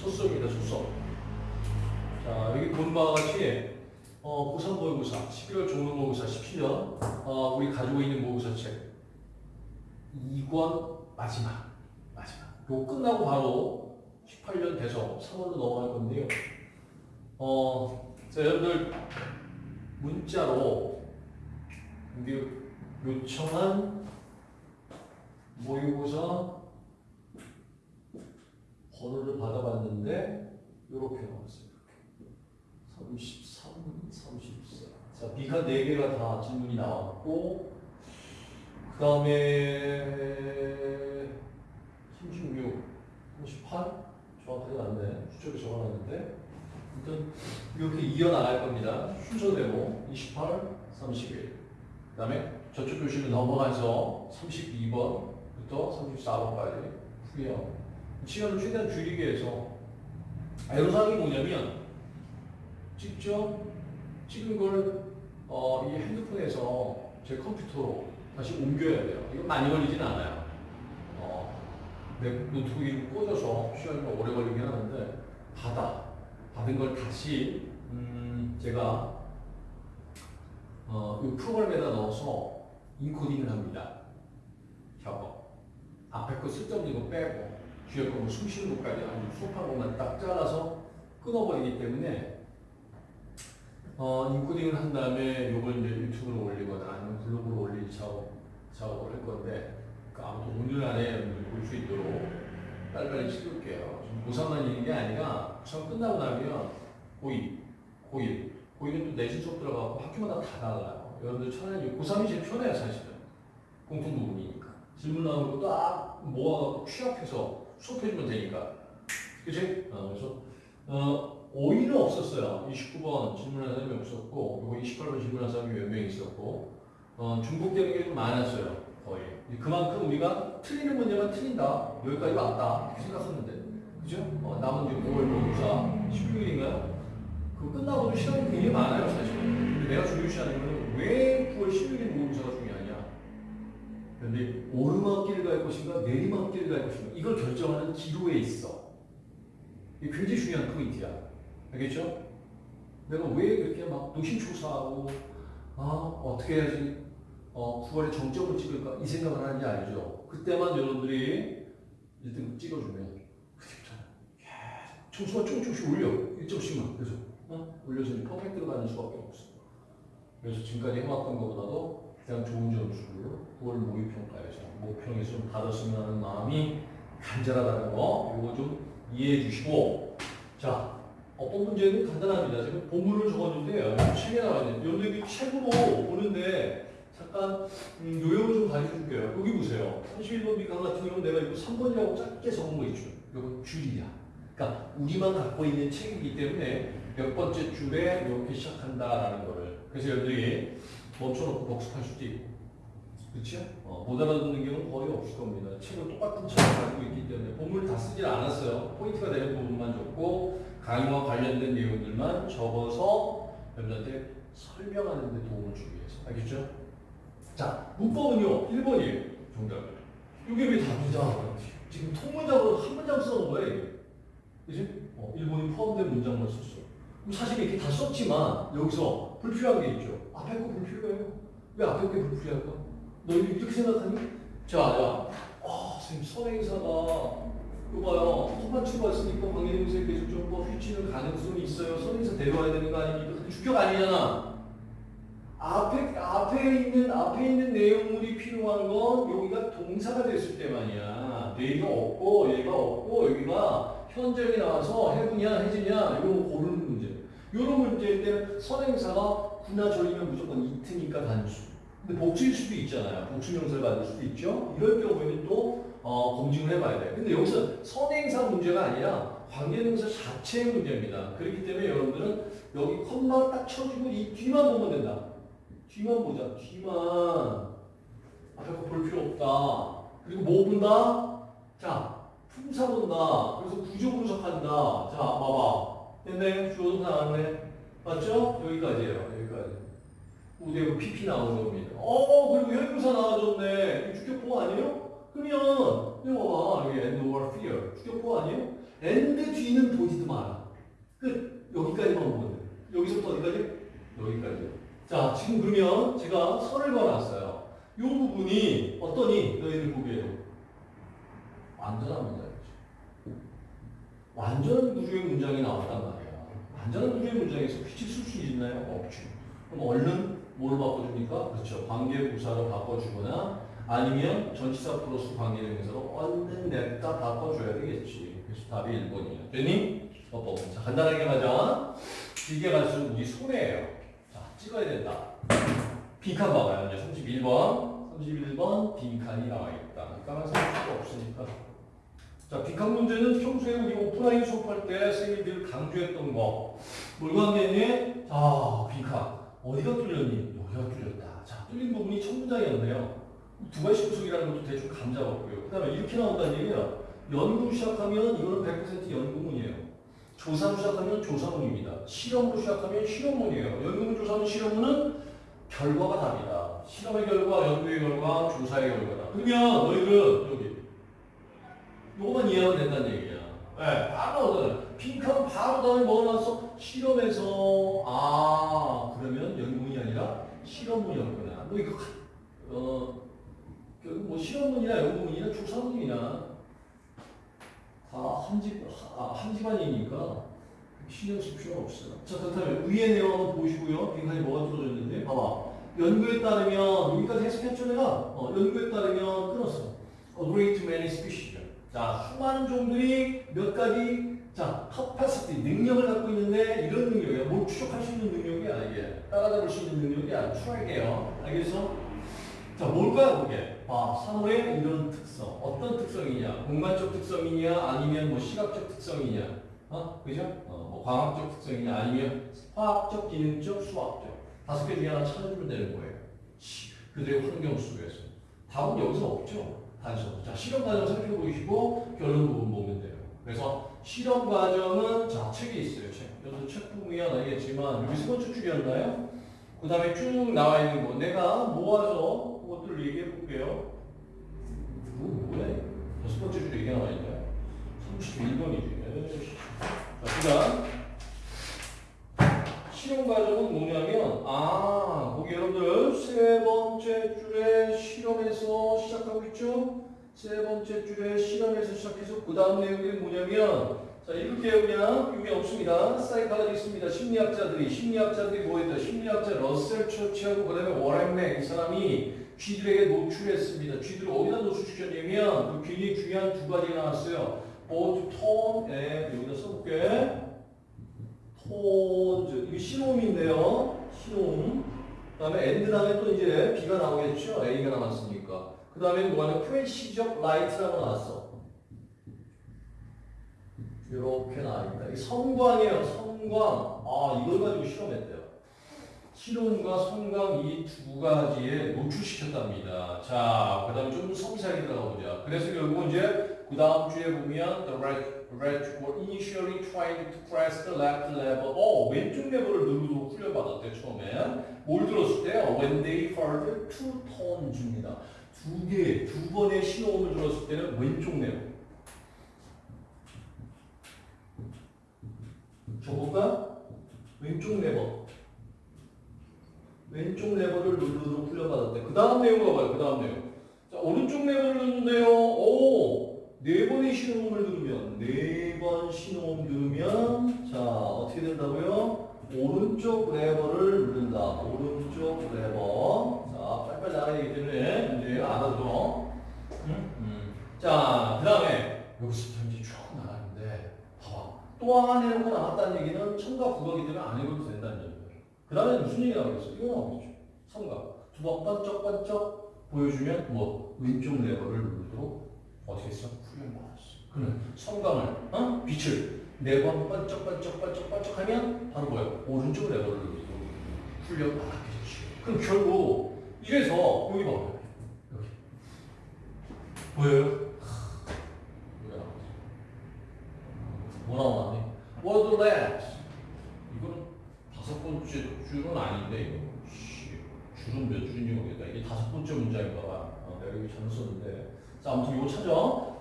첫수업입니다, 첫수업. 자, 여기 본 바와 같이 어, 고3 모의고사, 11월 종로 모의고사 17년 어, 우리 가지고 있는 모의고사 책 2권 마지막, 마지막. 요 끝나고 바로 18년 돼서 3월로 넘어갈 건데요. 어, 자, 여러분들 문자로 요청한 모의고사 번호를 받아봤는데 이렇게 나왔어요. 33, 34. 자, B가 4개가 다 질문이 나왔고 그 다음에 36, 38 정확하지 않네. 수첩에 적어놨는데 일단 이렇게 이어나갈 겁니다. 순서대로 28, 31. 그 다음에 저쪽 교실로 넘어가서 32번부터 34번까지 후에요. 시간을 최대한 줄이기 위해서 애로사항이 뭐냐면 직접 찍은 걸 어, 이 핸드폰에서 제 컴퓨터로 다시 옮겨야 돼요. 이거 많이 걸리진 않아요. 어, 내 노트북에 꽂아서 시간이 좀 오래 걸리긴 하는데 받아 받은 걸 다시 음, 제가 어, 이 프로그램에다 넣어서 인코딩을 합니다. 작업. 앞에 거 쓸데없는 거 빼고 뒤에 거뭐 숨쉬는 것까지 아니면 수업한 것만 딱 잘라서 끊어버리기 때문에 어, 인코딩을 한 다음에 이걸 이제 유튜브로 올리거나 아니면 블로그로 올릴 작업, 작업을 할 건데 그 아무튼 오늘 안에 볼 수 있도록 빨리빨리 찍을게요. 고3만 있는 게 아니라 고3 끝나고 나면 고2, 고1, 고1은 또 내신 수업 들어가고 학교마다 다 달라요. 여러분들 차라리 고3이 제일 편해요 사실은. 공통 부분이니까. 질문 나오는 거딱 모아갖고 취합해서 수업해주면 되니까. 그치? 어, 그래서 어, 오이는 없었어요. 29번 질문한 사람이 없었고, 그리고 28번 질문한 사람이 몇 명 있었고, 어, 중복되는 게 좀 많았어요. 거의. 그만큼 우리가 틀리는 문제만 틀린다. 여기까지 왔다. 이렇게 생각했는데. 그죠? 어, 남은 이제 5월 모의고사 16일인가요? 그 끝나고도 시간이 굉장히 많아요, 사실. 근데 내가 중요시하는 거는 왜 9월 16일 모의고사가 중요하냐? 근데 오르막길을 갈 것인가, 내리막길을 갈 것인가, 이걸 결정하는 기로에 있어. 이게 굉장히 중요한 포인트야. 알겠죠? 내가 왜 그렇게 막 노심초사하고 아 어떻게 해야지 어 9월에 정점을 찍을까 이 생각을 하는지 알죠? 그때만 여러분들이 1등 찍어주면 점수가 조금씩 올려 1점씩만 그래서 어? 올려서 퍼펙트로 가는 수밖에 없어. 그래서 지금까지 해왔던 것보다도 그냥 좋은 점수를 9월 모의평가에서 모평에서 좀 받았으면 하는 마음이 간절하다는 거 이거 좀 이해해 주시고 자 어떤 문제는 간단합니다. 지금 본문을 적었는데요. 책에 나와 있는 여러분들 책으로 보는데 잠깐 음, 요령을 좀 가르쳐 줄게요. 여기 보세요. 31번 비강 같은 경우는 내가 이거 3번이라고 짧게 적은 거 있죠. 이거 줄이야. 그러니까 우리만 갖고 있는 책이기 때문에 몇 번째 줄에 이렇게 시작한다라는 거를. 그래서 여러분들이 멈춰놓고 복습할 수도 있고. 그렇죠? 어, 못 알아듣는 경우는 거의 없을 겁니다. 책을 똑같은 책을 가지고 있기 때문에 본문을 다 쓰질 않았어요. 포인트가 되는 부분만 적고 강의와 관련된 내용들만 적어서 여러분한테 설명하는 데 도움을 주기 위해서. 알겠죠? 자, 문법은요. 1번이에요. 정답. 이게 왜 답이냐? 지금 통문장으로 한 문장 써놓은 이게. 그지? 어, 1번이 포함된 문장만 썼어. 사실 이렇게 다 썼지만 여기서 불필요한 게 있죠. 앞에 거 불필요해요. 왜 앞에 게 불필요할까? 너 이렇게 생각하니? 자, 야, 아, 선생님, 선행사가, 이거 봐요. 허만 출발했으니까 관계대명사에 계속 좀뭐 휘치는 가능성이 있어요. 선행사 데려와야 되는 거 아닙니까? 주격 아니잖아. 앞에, 앞에 있는, 앞에 있는 내용물이 필요한 건 여기가 동사가 됐을 때만이야. 얘가 없고, 얘가 없고, 여기가 현재이 나와서 해부냐, 해지냐, 이거 고르는. 이런 문제일 때 선행사가 구나 절이면 무조건 이트니까 단수. 근데 복수일 수도 있잖아요. 복수명사를 받을 수도 있죠. 이럴 경우에는 또 어, 검증을 해봐야 돼요. 근데 여기서 선행사 문제가 아니라 관계명사 자체의 문제입니다. 그렇기 때문에 여러분들은 여기 컴마 딱 쳐주고 이 뒤만 보면 된다. 뒤만 보자. 뒤만. 앞에 거볼 필요 없다. 그리고 뭐 본다? 자, 품사 본다. 그래서 구조 분석한다. 자, 봐봐. 됐네? 주어도 나왔네. 맞죠? 여기까지예요. 여기까지. 우대고 PP 나오는 겁니다. 어, 그리고 현부사 나와줬네. 이거 주격보 아니에요? 그러면, 이거 봐봐. 여기 end or fear. 주격보 아니에요? and 뒤는 보지도 마라. 끝. 여기까지만 보면 돼. 여기서부터 어디까지? 여기까지. 자, 지금 그러면 제가 선을 그어놨어요. 이 부분이 어떠니? 너희들 보기에도. 문장이지. 완전한 구조의 문장이 나왔단 말이야. 완전한 구조의 문장에서 퀴즈 쓸수 있나요? 없죠. 그럼 얼른 뭘 바꿔줍니까? 그렇죠. 관계 부사로 바꿔주거나 아니면 전치사 플러스 관계명사로 얼른 냅다 바꿔줘야 되겠지. 그래서 답이 1번이에요. 됐니? 어, 자, 간단하게 가자. 길게 갈수록 우리 손해예요. 자, 찍어야 된다. 빈칸 봐봐요. 이제 31번. 31번 빈칸이 나와 있다. 까만색 수가 없으니까. 자, 빈칸 문제는 평소에 우리 오프라인 수업할 때 선생님들 강조했던 거. 뭘 강조했니? 자, 빈칸. 어디가 뚫렸니? 여기가 뚫렸다. 자, 뚫린 부분이 첫 문장이었네요. 두 가지 구속이라는 것도 대충 감 잡았고요. 그 다음에 이렇게 나온다는 얘기야. 연구 시작하면 이거는 100% 연구문이에요. 조사로 시작하면 조사문입니다. 실험으로 시작하면 실험문이에요. 연구문, 조사문, 실험문은 결과가 답이다. 실험의 결과, 연구의 결과, 조사의 결과다. 그러면 너희들은 여기 요거만 이해하면 된다는 얘기야. 네, 바로 얻어요. 핑크는 바로 다음에 나왔어? 실험에서 아 그러면 연구문이 아니라 실험문이었구나. 뭐 이거 어 결국 뭐 실험문이나 연구문이나 조사문이나 다 한 집, 아, 한 집안이니까 신경 쓸 필요가 없어요. 자, 그렇다면 위에 내용 한번 보시고요. 빈칸이 뭐가 뚫어졌는데, 봐봐. 연구에 따르면, 여기까지 해석했죠, 내가? 어, 연구에 따르면 끊었어. A great many. 자, 수많은 종들이 몇 가지, 자, capacity, 능력을 갖고 있는데, 이런 능력이야. 뭘 추적할 수 있는 능력이야, 이게. 따라잡을 수 있는 능력이 아니야. 트랙이에요. 알겠어? 자, 뭘까요, 그게? 봐, 3월의 이런 특성. 어떤 특성이냐? 공간적 특성이냐? 아니면 뭐 시각적 특성이냐? 어? 그죠? 어, 뭐 광학적 특성이냐? 아니면 화학적, 기능적, 수학적. 다섯 개 중에 하나 찾아주면 되는 거예요. 시- 그들의 환경 속에서. 답은 여기서 없죠. 단서. 자, 실험 과정 살펴보시고 결론 부분 보면 돼요. 그래서 실험 과정은 자, 책이 있어요. 책. 여기서 책 보면 알겠지만 여기 세 번째 줄이었나요? 그 다음에 쭉 나와 있는 거. 내가 모아서 그것들을 얘기해 볼게요. 이거 뭐야? 이거? 여섯 번째 줄에 이게 나와 있네. 31번이지. 자, 그 다음. 실험 과정은 뭐냐면, 아, 거기 여러분들 세 번째 줄에 실험에서 시작하고 있죠? 세 번째 줄에 실험에서 시작해서 그 다음 내용이 뭐냐면, 자, 읽을게요, 그냥. 의미 없습니다. 사이칼라지 있습니다. 심리학자들이, 심리학자들이 뭐 했다? 심리학자 러셀 처치하고 그 다음에 워렌맥, 이 사람이 쥐들에게 노출했습니다. 쥐들을 어디다 노출시켰냐면, 그 굉장히 중요한 두 가지가 나왔어요. both tone, 에, 여기다 써볼게. tones, 이게 신호음인데요. 신호음. 그 다음에 and 다음에 또 이제 B가 나오겠죠. A가 나왔으니까. 그 다음에 뭐하냐? flashing light라고 나왔어. 이렇게 나와있다. 이 섬광이에요. 섬광. 아, 이걸 가지고 실험했대요. 신호음과 섬광 이 두 가지에 노출시켰답니다. 자, 그 다음에 좀 섬세하게 들어가 보자. 그래서 결국은 이제 그 다음 주에 보면 the rats, rats were initially trained to press the left lever. 어, 왼쪽 레버를 누르도록 훈련받았대, 처음에. 뭘 들었을 때요? When they heard two tones입니다. 두 개, 두 번의 신호음을 들었을 때는 왼쪽 레버. 줘볼까? 왼쪽 레버. 왼쪽 레버를 누르도록 훈련받았대. 그 다음 내용 봐봐요. 그 다음 내용. 자, 오른쪽 레버를 누르는데요. 오! 네 번의 신호음을 누르면, 네 번 신호음 누르면, 자, 어떻게 된다고요? 오른쪽 레버를 누른다. 오른쪽 레버. 자, 빨리빨리 나가야 되기 때문에, 문제 알아서. 음? 음. 자, 그 다음에, 여기서부터 이제 쭉 나가는데, 봐봐. 또 하나 내놓고 첨가 국어기 때문에 안 읽어도 된다는 얘기예요. 그 다음에 무슨 얘기 나오겠어? 이거 나오겠죠. 성각. 두번 번쩍번쩍 보여주면 뭐 왼쪽 레버를 누르도록 어떻게 했어? 훈련 받았어. 그러면 성광을, 어? 빛을 네 번 번쩍번쩍번쩍번쩍 하면 바로 뭐야? 오른쪽 레버를 누르도록 훈련 받았겠지. 그럼 결국 이래서 여기 봐. 여기. 보여요? 뭐? Word labs. 이거는 다섯 번째 줄은 아닌데 이거. 씨, 줄은 몇 줄인지 모르겠다. 이게 다섯 번째 문장인가 봐. 어, 내가 여기 잘못 썼는데. 자, 아무튼 이거 찾아.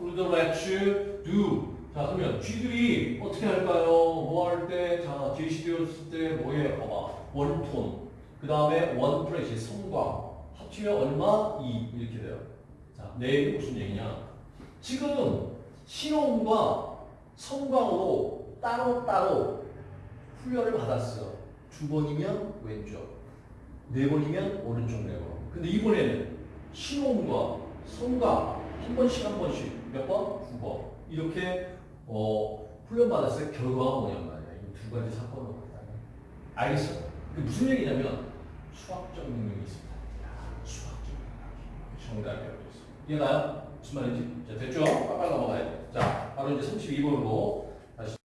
Would you do. 자, 그러면 쥐들이 어떻게 할까요? 뭐 할 때, 자, 제시 되었을 때 뭐예요? 봐봐. 원톤. 그 다음에 원 프레시, 성광. 합치면 얼마? 2. 이렇게 돼요. 자, 내일이 무슨 얘기냐? 지금 신호음과 성광으로 따로따로 훈련을 받았어. 두 번이면 왼쪽, 네 번이면 오른쪽 네 번. 근데 이번에는 신호음과 성광 한 번씩 한 번씩 몇 번? 두 번. 이렇게 어, 훈련 받았을 때 결과가 뭐냔 말이야. 이 두 가지 사건을 봤다. 알겠어? 그 무슨 얘기냐면 수학적 능력이 있습니다. 야, 수학적 능력이 정답이 어딨어. 이해가요? 무슨 말인지? 자, 됐죠? 빨리 넘어가야 돼. 자, 바로 이제 32번으로